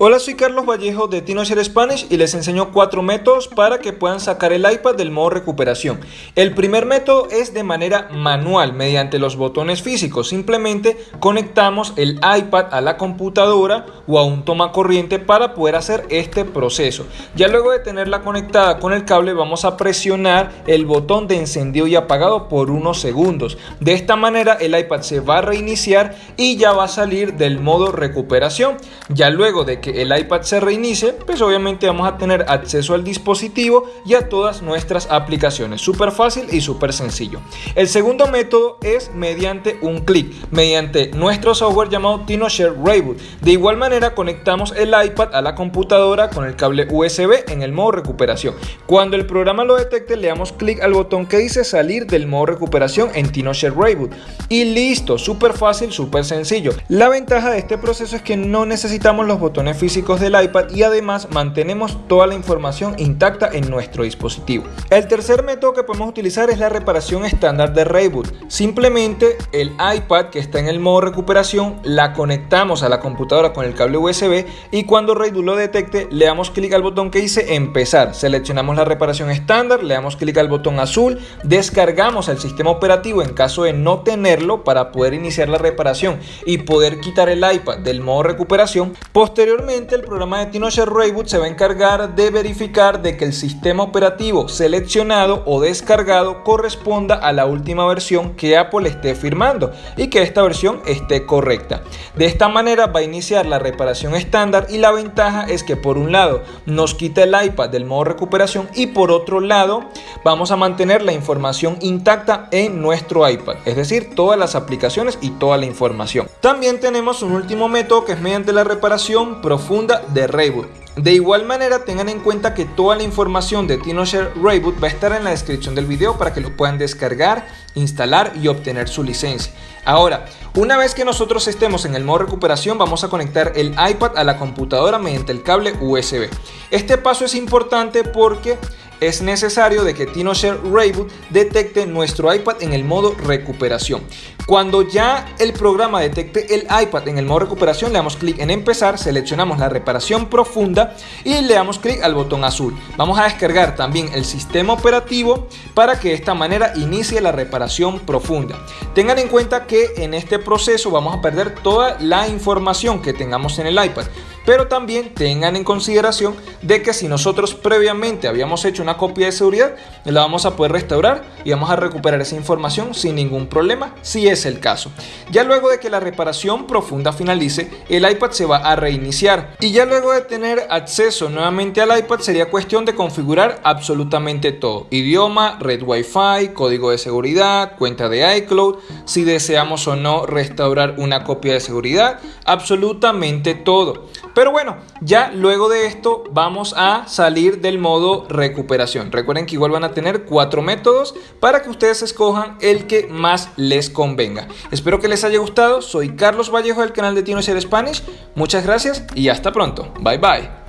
Hola, soy Carlos Vallejo de TinoShare Spanish y les enseño cuatro métodos para que puedan sacar el iPad del modo recuperación. El primer método es de manera manual, mediante los botones físicos. Simplemente conectamos el iPad a la computadora o a un toma corriente para poder hacer este proceso. Ya luego de tenerla conectada con el cable vamos a presionar el botón de encendido y apagado por unos segundos. De esta manera el iPad se va a reiniciar y ya va a salir del modo recuperación. Ya luego de que el iPad se reinicie, pues obviamente vamos a tener acceso al dispositivo y a todas nuestras aplicaciones. Súper fácil y súper sencillo. El segundo método es mediante un clic, mediante nuestro software llamado TinoShare Reboot. De igual manera conectamos el iPad a la computadora con el cable USB en el modo recuperación. Cuando el programa lo detecte, le damos clic al botón que dice salir del modo recuperación en TinoShare Reboot. Y listo, súper fácil, súper sencillo. La ventaja de este proceso es que no necesitamos los botones físicos del iPad y además mantenemos toda la información intacta en nuestro dispositivo. El tercer método que podemos utilizar es la reparación estándar de Reboot. Simplemente el iPad que está en el modo recuperación la conectamos a la computadora con el cable USB y cuando Reboot lo detecte le damos clic al botón que dice empezar. Seleccionamos la reparación estándar, le damos clic al botón azul, descargamos el sistema operativo en caso de no tenerlo para poder iniciar la reparación y poder quitar el iPad del modo recuperación. Posteriormente el programa de TinoShare Reboot se va a encargar de verificar de que el sistema operativo seleccionado o descargado corresponda a la última versión que Apple esté firmando y que esta versión esté correcta. De esta manera va a iniciar la reparación estándar y la ventaja es que por un lado nos quita el iPad del modo recuperación y por otro lado vamos a mantener la información intacta en nuestro iPad, es decir, todas las aplicaciones y toda la información. También tenemos un último método que es mediante la reparación profunda de Reboot. De igual manera tengan en cuenta que toda la información de TinoShare Reboot va a estar en la descripción del video para que lo puedan descargar, instalar y obtener su licencia. Ahora, una vez que nosotros estemos en el modo recuperación vamos a conectar el iPad a la computadora mediante el cable USB. Este paso es importante porque es necesario de que TinoShare Reboot detecte nuestro iPad en el modo recuperación. Cuando ya el programa detecte el iPad en el modo recuperación, le damos clic en empezar, seleccionamos la reparación profunda y le damos clic al botón azul. Vamos a descargar también el sistema operativo para que de esta manera inicie la reparación profunda. Tengan en cuenta que en este proceso vamos a perder toda la información que tengamos en el iPad pero también tengan en consideración de que si nosotros previamente habíamos hecho una copia de seguridad, la vamos a poder restaurar y vamos a recuperar esa información sin ningún problema, si es el caso. Ya luego de que la reparación profunda finalice, el iPad se va a reiniciar y ya luego de tener acceso nuevamente al iPad sería cuestión de configurar absolutamente todo, idioma, red Wi-Fi, código de seguridad, cuenta de iCloud, si deseamos o no restaurar una copia de seguridad, absolutamente todo. Pero bueno, ya luego de esto vamos a salir del modo recuperación. Recuerden que igual van a tener cuatro métodos para que ustedes escojan el que más les convenga. Espero que les haya gustado. Soy Carlos Vallejo del canal de Tino Spanish. Muchas gracias y hasta pronto. Bye bye.